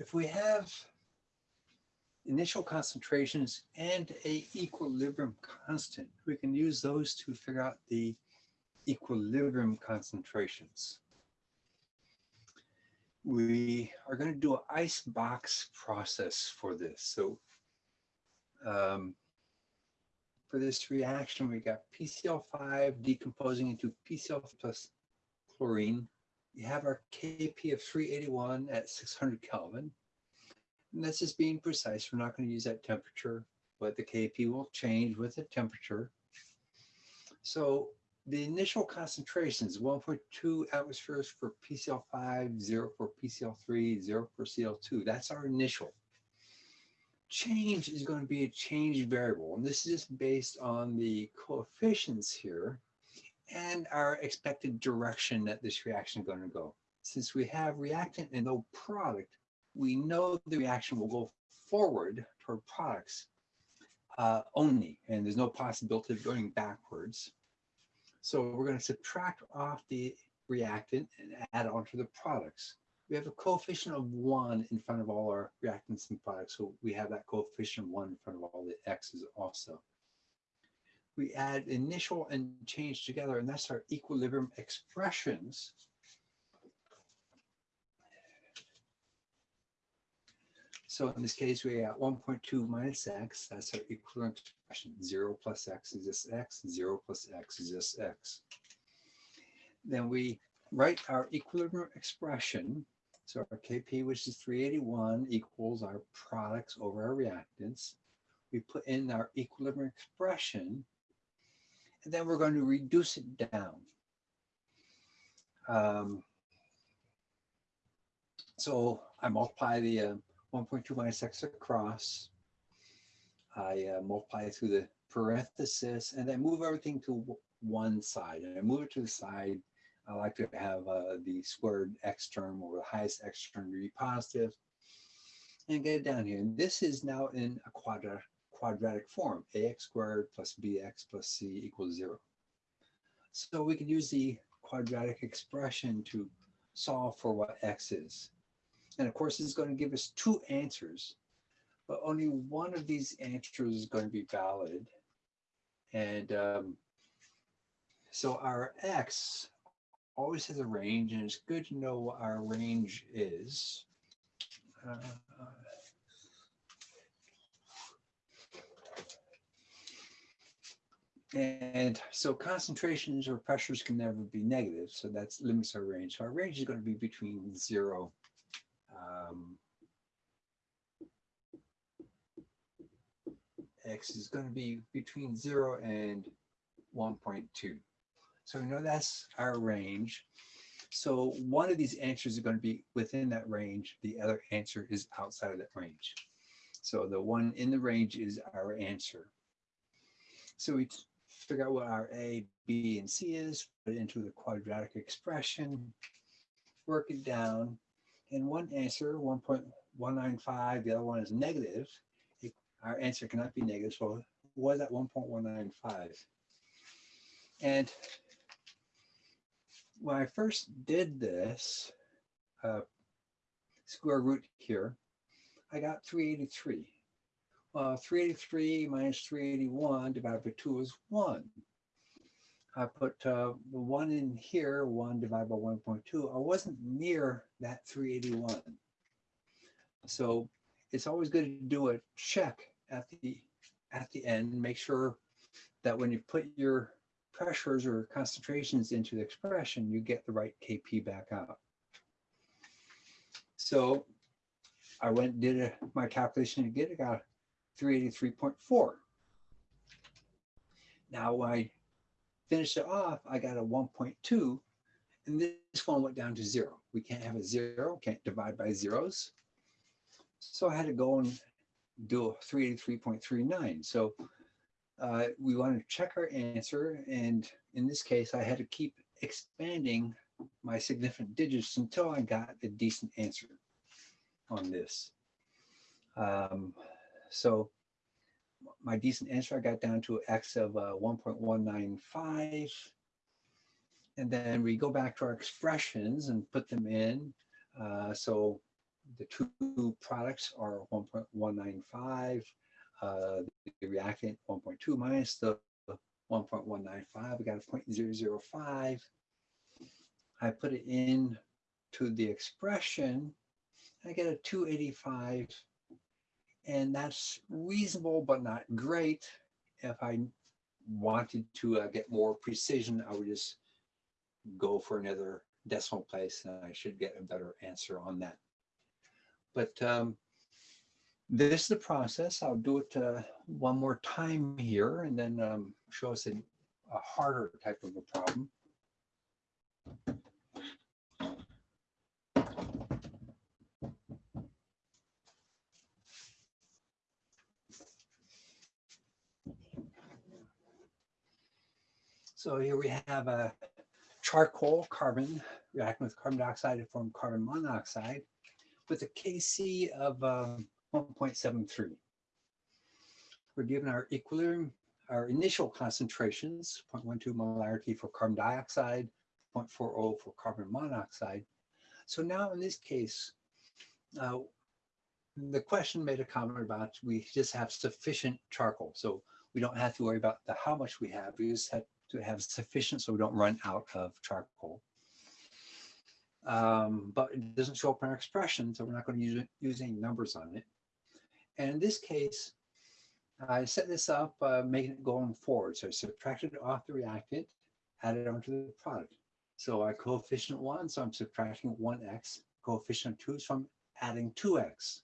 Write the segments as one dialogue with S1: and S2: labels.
S1: if we have initial concentrations and a equilibrium constant, we can use those to figure out the equilibrium concentrations. We are going to do an ice box process for this. So um, for this reaction, we got PCl5 decomposing into PCl plus chlorine. We have our Kp of 381 at 600 Kelvin. And this is being precise. We're not going to use that temperature, but the Kp will change with the temperature. So the initial concentrations, 1.2 atmospheres for PCl5, 0 for PCl3, 0 for Cl2. That's our initial. Change is going to be a change variable, and this is based on the coefficients here and our expected direction that this reaction is going to go. Since we have reactant and no product, we know the reaction will go forward toward products uh, only, and there's no possibility of going backwards. So we're going to subtract off the reactant and add on to the products. We have a coefficient of one in front of all our reactants and products, so we have that coefficient one in front of all the x's also. We add initial and change together, and that's our equilibrium expressions So in this case, we got 1.2 minus x, that's our equivalent expression. 0 plus x is just x, 0 plus x is just x. Then we write our equilibrium expression. So our Kp, which is 381, equals our products over our reactants. We put in our equilibrium expression, and then we're going to reduce it down. Um, so I multiply the uh, 1.2 minus x across. I uh, multiply through the parenthesis and then move everything to one side. And I move it to the side. I like to have uh, the squared x term or the highest x term to be positive and get it down here. And this is now in a quadratic, quadratic form, ax squared plus bx plus c equals zero. So we can use the quadratic expression to solve for what x is. And of course, it's going to give us two answers, but only one of these answers is going to be valid. And um, so our X always has a range, and it's good to know what our range is. Uh, and so concentrations or pressures can never be negative, so that limits our range. So our range is going to be between zero um, x is going to be between 0 and 1.2. So we know that's our range. So one of these answers is going to be within that range. The other answer is outside of that range. So the one in the range is our answer. So we figure out what our A, B, and C is, put it into the quadratic expression, work it down, and one answer, 1.195, the other one is negative, it, our answer cannot be negative, so was at 1.195. And when I first did this, uh, square root here, I got 383. Uh, 383 minus 381 divided by 2 is 1. I put uh, the one in here, one divided by 1.2. I wasn't near that 381. So it's always good to do a check at the at the end, make sure that when you put your pressures or concentrations into the expression, you get the right KP back out. So I went and did a, my calculation again, I got 383.4. Now I finish it off, I got a 1.2, and this one went down to zero. We can't have a zero, can't divide by zeros. So I had to go and do a 383.39. So uh, we want to check our answer. And in this case, I had to keep expanding my significant digits until I got a decent answer on this. Um, so my decent answer, I got down to x of uh, 1.195. And then we go back to our expressions and put them in. Uh, so the two products are 1.195, uh, the reactant 1.2 minus the 1.195, we got a 0.005. I put it in to the expression, I get a 285, and that's reasonable but not great. If I wanted to uh, get more precision, I would just go for another decimal place and I should get a better answer on that. But um, this is the process. I'll do it uh, one more time here and then um, show us a, a harder type of a problem. So here we have a charcoal carbon reacting with carbon dioxide to form carbon monoxide with a Kc of um, 1.73. We're given our equilibrium, our initial concentrations, 0.12 molarity for carbon dioxide, 0.40 for carbon monoxide. So now in this case, uh, the question made a comment about we just have sufficient charcoal. So we don't have to worry about the how much we have. We just have to have sufficient so we don't run out of charcoal. Um, but it doesn't show up in our expression, so we're not going to use, use any numbers on it. And in this case, I set this up, uh, making it going forward. So I subtracted off the reactant, added onto the product. So I coefficient one, so I'm subtracting one x. Coefficient two, so I'm adding two x.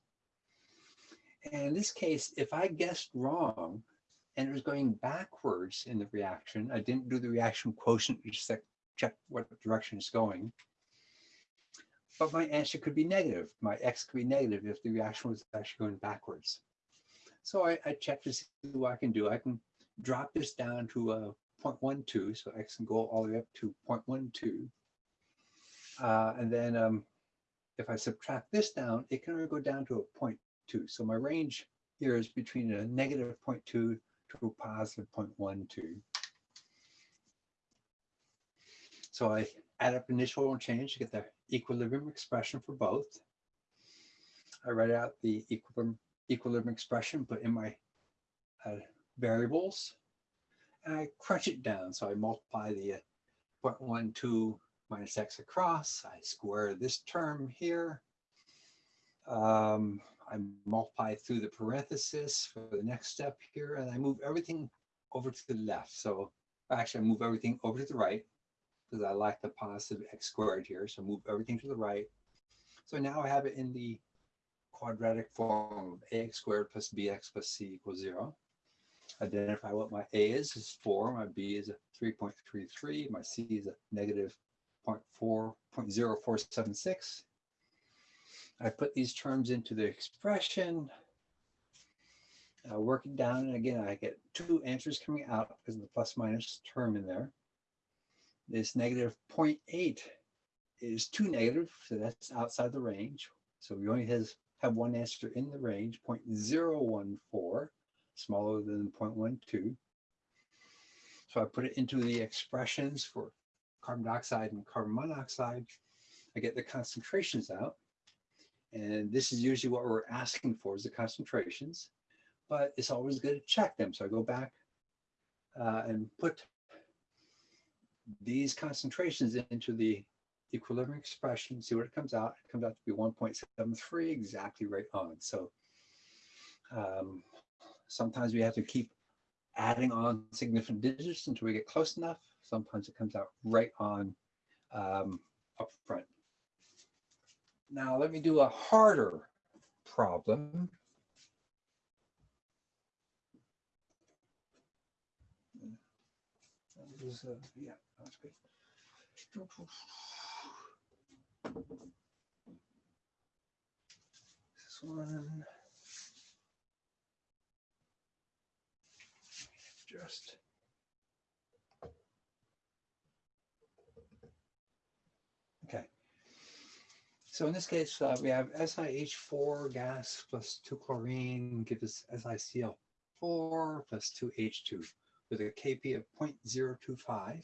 S1: And in this case, if I guessed wrong, and it was going backwards in the reaction. I didn't do the reaction quotient, just check what direction it's going. But my answer could be negative. My x could be negative if the reaction was actually going backwards. So I, I checked to see what I can do. I can drop this down to a 0.12, so x can go all the way up to 0.12. Uh, and then um, if I subtract this down, it can only go down to a 0.2. So my range here is between a negative 0.2 to a positive 0.12. So I add up initial change to get the equilibrium expression for both. I write out the equilibrium, equilibrium expression, put in my uh, variables, and I crunch it down. So I multiply the uh, 0.12 minus x across. I square this term here. Um, I multiply through the parenthesis for the next step here, and I move everything over to the left. So actually, I move everything over to the right because I like the positive x squared here. So move everything to the right. So now I have it in the quadratic form of ax squared plus bx plus c equals zero. Identify what my a is, is four, my b is a 3.33, my c is a negative 0.4, 0.0476, I put these terms into the expression, uh, work it down, and again, I get two answers coming out because of the plus minus term in there. This negative 0.8 is too negative, so that's outside the range. So we only has, have one answer in the range, 0.014, smaller than 0.12. So I put it into the expressions for carbon dioxide and carbon monoxide. I get the concentrations out. And this is usually what we're asking for is the concentrations, but it's always good to check them. So I go back uh, and put these concentrations into the equilibrium expression, see what it comes out. It comes out to be 1.73, exactly right on. So um, sometimes we have to keep adding on significant digits until we get close enough. Sometimes it comes out right on um, up front. Now let me do a harder problem. Is, uh, yeah, that's good. This one. Just. So in this case, uh, we have SiH4 gas plus 2 chlorine gives us SiCl4 plus 2 H2 with a Kp of 0.025.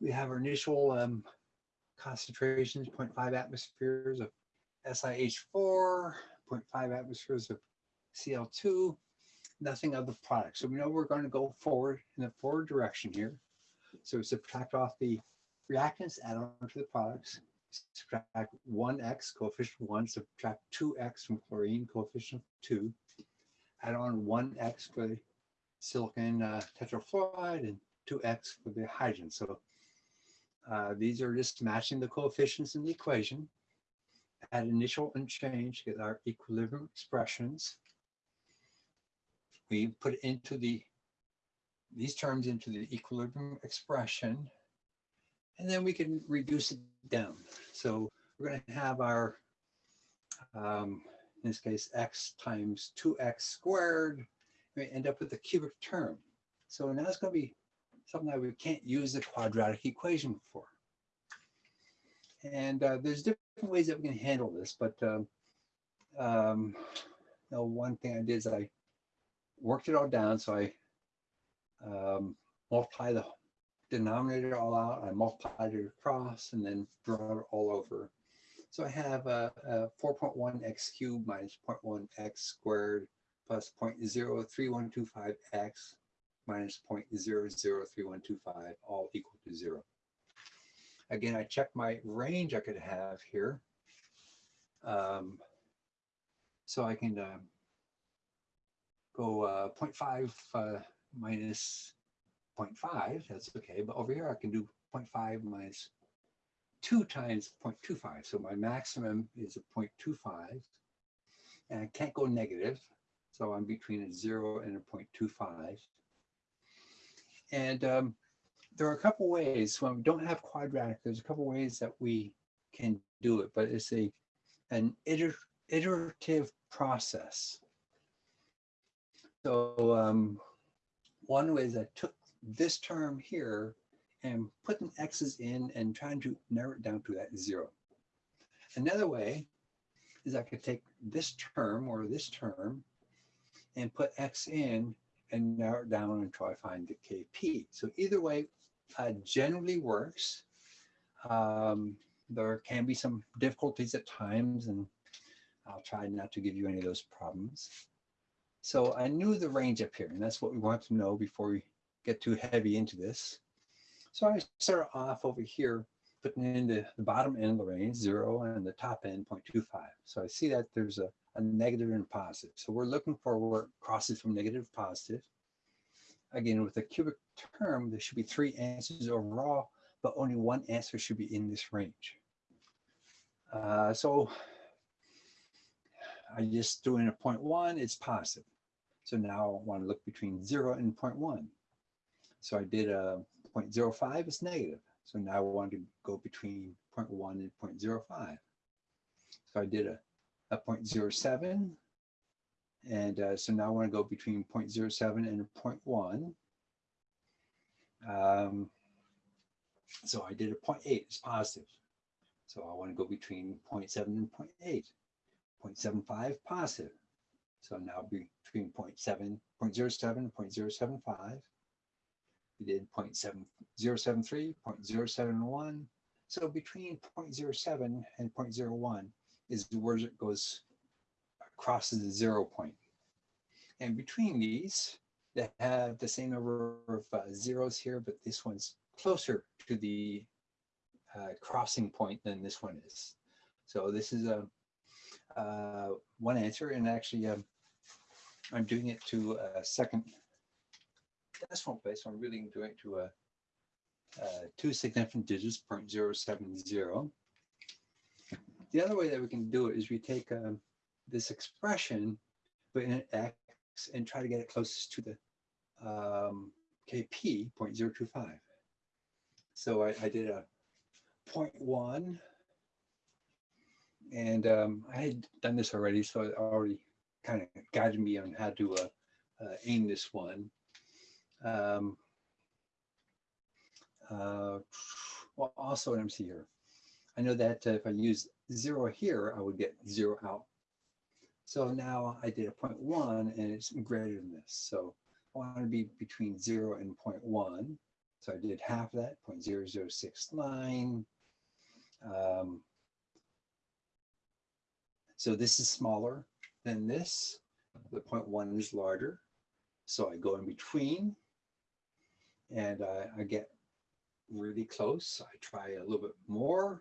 S1: We have our initial um, concentrations, 0.5 atmospheres of SiH4, 0.5 atmospheres of Cl2, nothing of the product. So we know we're going to go forward in the forward direction here. So we subtract off the reactants, add on to the products, subtract 1x, coefficient 1, subtract 2x from chlorine, coefficient 2, add on 1x for the silicon uh, tetrafluoride and 2x for the hydrogen. So uh, these are just matching the coefficients in the equation. At initial unchange, to get our equilibrium expressions. We put into the these terms into the equilibrium expression, and then we can reduce it down. So we're going to have our, um, in this case, x times 2x squared. We end up with a cubic term. So now it's going to be something that we can't use the quadratic equation for. And uh, there's different ways that we can handle this, but um, um, you know, one thing I did is I worked it all down. So I um, multiply the denominator all out, I multiplied it across and then draw it all over. So I have a, a 4.1 x cubed minus 0.1 x squared plus 0.03125 x minus 0.003125 all equal to zero. Again, I check my range I could have here. Um, so I can uh, go uh, 0.5 uh, minus 0.5, that's okay. But over here, I can do 0.5 minus 2 times 0.25. So my maximum is a 0.25. And I can't go negative. So I'm between a 0 and a 0.25. And um, there are a couple ways when we don't have quadratic, there's a couple ways that we can do it, but it's a an iter iterative process. So um, one way is I took this term here and putting x's in and trying to narrow it down to that zero. Another way is I could take this term or this term and put x in and narrow it down and try to find the kp. So either way uh, generally works. Um, there can be some difficulties at times and I'll try not to give you any of those problems. So I knew the range up here, and that's what we want to know before we get too heavy into this. So I start off over here, putting in the, the bottom end of the range, zero, and the top end, 0.25. So I see that there's a, a negative and a positive. So we're looking for where it crosses from negative to positive. Again, with a cubic term, there should be three answers overall, but only one answer should be in this range. Uh, so I just threw in a 0.1, it's positive. So now I want to look between 0 and 0.1. So I did a 0.05 is negative. So now I want to go between 0.1 and 0.05. So I did a, a 0.07. And uh, so now I want to go between 0.07 and 0.1. Um, so I did a 0.8, it's positive. So I want to go between 0.7 and 0.8. 0.75 positive. So now between 0.7, 0.07 and 0.075. We did 0.7073, 0.071. So between 0.07 and 0.01 is where it goes crosses the zero point. And between these, they have the same number of uh, zeros here, but this one's closer to the uh, crossing point than this one is. So this is a uh, one answer, and actually um, I'm doing it to a second decimal place. I'm really going to a, a two significant digits, 0.070. The other way that we can do it is we take um, this expression, put in x, and try to get it closest to the um, kp, 0.025. So I, I did a 0.1 and um, I had done this already, so it already kind of guided me on how to uh, uh, aim this one. Um, uh, well, also, an MC here. I know that uh, if I use zero here, I would get zero out. So now I did a 0.1 and it's greater than this. So I want to be between zero and 0.1. So I did half of that, 0.0069. Um, So this is smaller than this. The point one is larger. So I go in between and I, I get really close. I try a little bit more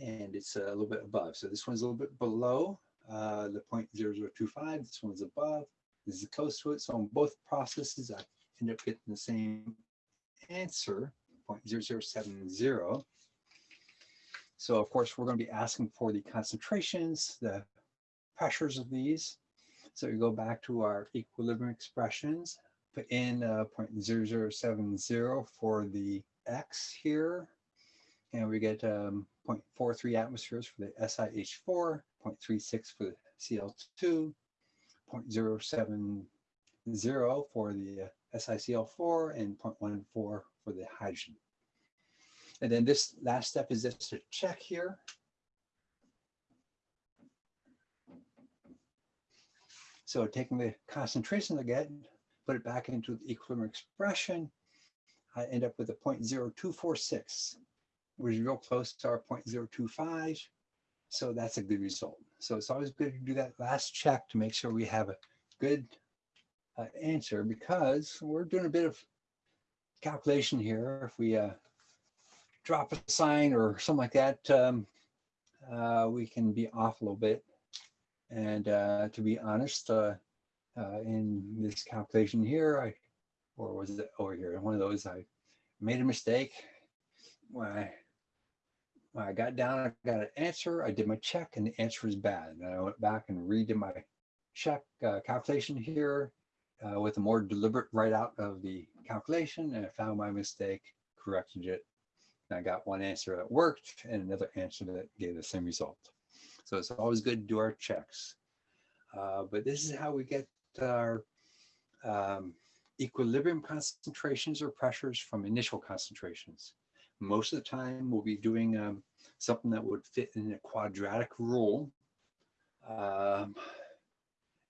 S1: and it's a little bit above. So this one's a little bit below uh, the 0.0025. This one's above. This is close to it. So on both processes, I end up getting the same answer, 0.0070. So of course, we're going to be asking for the concentrations, the pressures of these. So we go back to our equilibrium expressions, put in uh, 0.0070 for the X here, and we get um, 0.43 atmospheres for the SiH4, 0.36 for the Cl2, 0.070 for the uh, SiCl4, and 0.14 for the hydrogen. And then this last step is just to check here. So taking the concentration again, put it back into the equilibrium expression, I end up with a 0.0246, which is real close to our 0.025. So that's a good result. So it's always good to do that last check to make sure we have a good uh, answer because we're doing a bit of calculation here. If we uh, drop a sign or something like that, um, uh, we can be off a little bit. And uh, to be honest, uh, in this calculation here, I, or was it over here, one of those, I made a mistake. When I, when I got down, I got an answer, I did my check and the answer was bad. And I went back and redid my check uh, calculation here uh, with a more deliberate write out of the calculation and I found my mistake, corrected it, and I got one answer that worked and another answer that gave the same result. So it's always good to do our checks. Uh, but this is how we get our um, equilibrium concentrations or pressures from initial concentrations. Most of the time we'll be doing um, something that would fit in a quadratic rule. Um,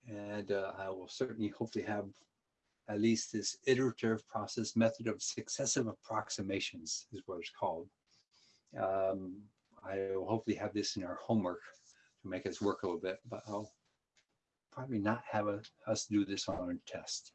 S1: and uh, I will certainly hopefully have at least this iterative process method of successive approximations is what it's called. Um, I will hopefully have this in our homework to make us work a little bit, but I'll probably not have a, us do this on our test.